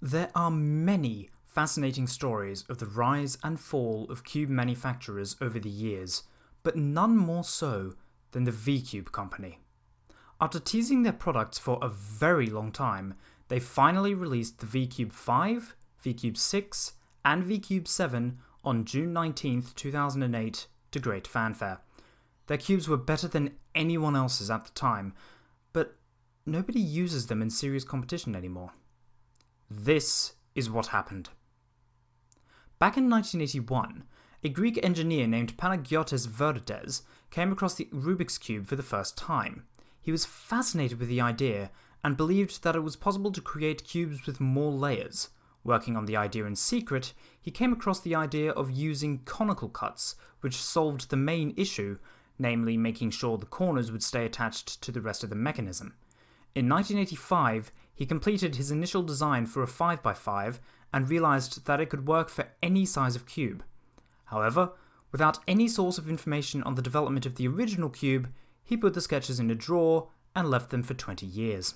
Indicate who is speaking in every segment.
Speaker 1: There are many fascinating stories of the rise and fall of cube manufacturers over the years, but none more so than the V-Cube company. After teasing their products for a very long time, they finally released the V-Cube 5, V-Cube 6, and V-Cube 7 on June 19, 2008 to great fanfare. Their cubes were better than anyone else's at the time, but nobody uses them in serious competition anymore. This is what happened. Back in 1981, a Greek engineer named Panagiotis Verdes came across the Rubik's Cube for the first time. He was fascinated with the idea and believed that it was possible to create cubes with more layers. Working on the idea in secret, he came across the idea of using conical cuts, which solved the main issue, namely making sure the corners would stay attached to the rest of the mechanism. In 1985, he completed his initial design for a 5x5 and realised that it could work for any size of cube. However, without any source of information on the development of the original cube, he put the sketches in a drawer and left them for 20 years.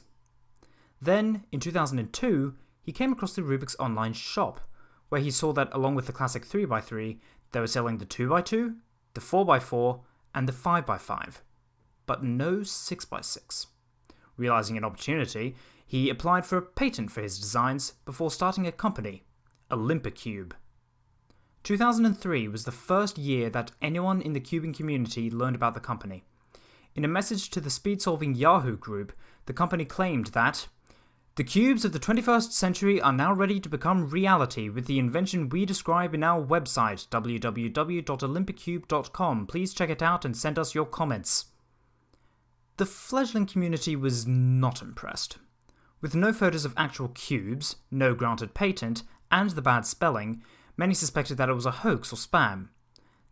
Speaker 1: Then, in 2002, he came across the Rubik's online shop, where he saw that along with the classic 3x3, they were selling the 2x2, the 4x4, and the 5x5, but no 6x6. Realizing an opportunity, he applied for a patent for his designs before starting a company, Olympicube. 2003 was the first year that anyone in the cubing community learned about the company. In a message to the speed solving Yahoo group, the company claimed that the cubes of the 21st century are now ready to become reality with the invention we describe in our website, www.olympicube.com. Please check it out and send us your comments. The fledgling community was not impressed. With no photos of actual cubes, no granted patent, and the bad spelling, many suspected that it was a hoax or spam.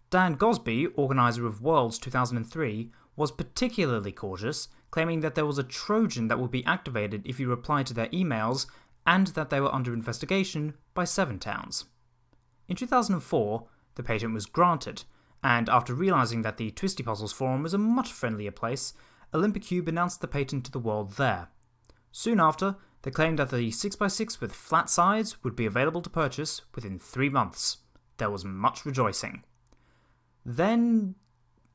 Speaker 1: Dan Gosbee, organiser of Worlds 2003, was particularly cautious, claiming that there was a Trojan that would be activated if you replied to their emails, and that they were under investigation by Seven Towns. In 2004, the patent was granted, and after realising that the Twisty Puzzles forum was a much friendlier place, Olympicube announced the patent to the world there. Soon after, they claimed that the 6x6 with flat sides would be available to purchase within three months. There was much rejoicing. Then,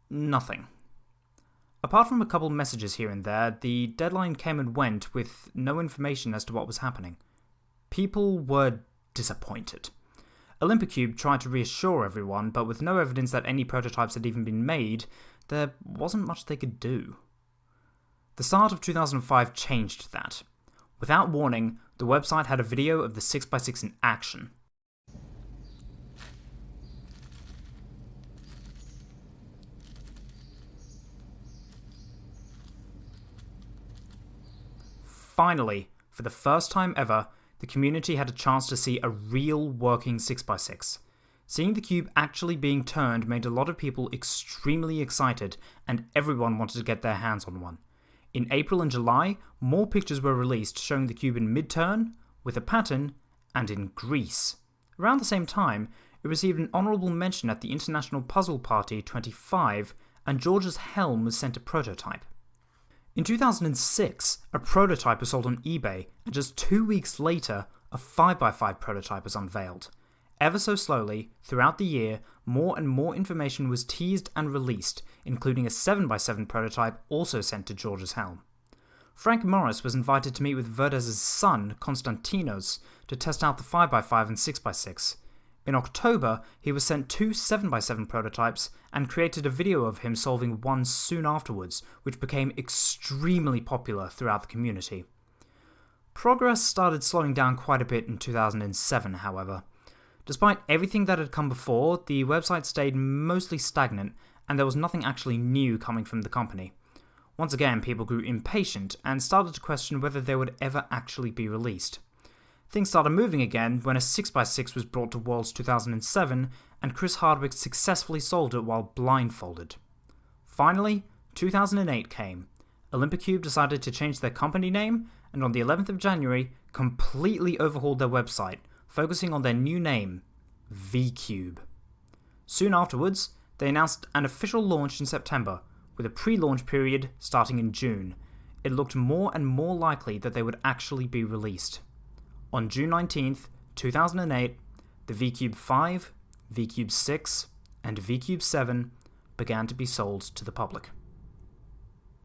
Speaker 1: nothing. Apart from a couple messages here and there, the deadline came and went with no information as to what was happening. People were disappointed. Olympicube tried to reassure everyone, but with no evidence that any prototypes had even been made, there wasn't much they could do. The start of 2005 changed that. Without warning, the website had a video of the 6x6 in action. Finally, for the first time ever, the community had a chance to see a real working 6x6. Seeing the cube actually being turned made a lot of people extremely excited, and everyone wanted to get their hands on one. In April and July, more pictures were released showing the cube in mid-turn, with a pattern, and in Greece. Around the same time, it received an honourable mention at the International Puzzle Party 25, and Georges Helm was sent a prototype. In 2006, a prototype was sold on eBay, and just two weeks later, a 5x5 prototype was unveiled. Ever so slowly, throughout the year, more and more information was teased and released, including a 7x7 prototype also sent to Georges Helm. Frank Morris was invited to meet with Verdes' son, Konstantinos, to test out the 5x5 and 6x6. In October, he was sent two 7x7 prototypes and created a video of him solving one soon afterwards, which became extremely popular throughout the community. Progress started slowing down quite a bit in 2007, however. Despite everything that had come before, the website stayed mostly stagnant, and there was nothing actually new coming from the company. Once again, people grew impatient and started to question whether they would ever actually be released. Things started moving again when a 6x6 was brought to Worlds 2007, and Chris Hardwick successfully sold it while blindfolded. Finally, 2008 came. Olympicube decided to change their company name, and on the 11th of January, completely overhauled their website, focusing on their new name, V-Cube. Soon afterwards, they announced an official launch in September, with a pre-launch period starting in June. It looked more and more likely that they would actually be released. On June 19th, 2008, the VCube 5, VCube 6, and VCube 7 began to be sold to the public.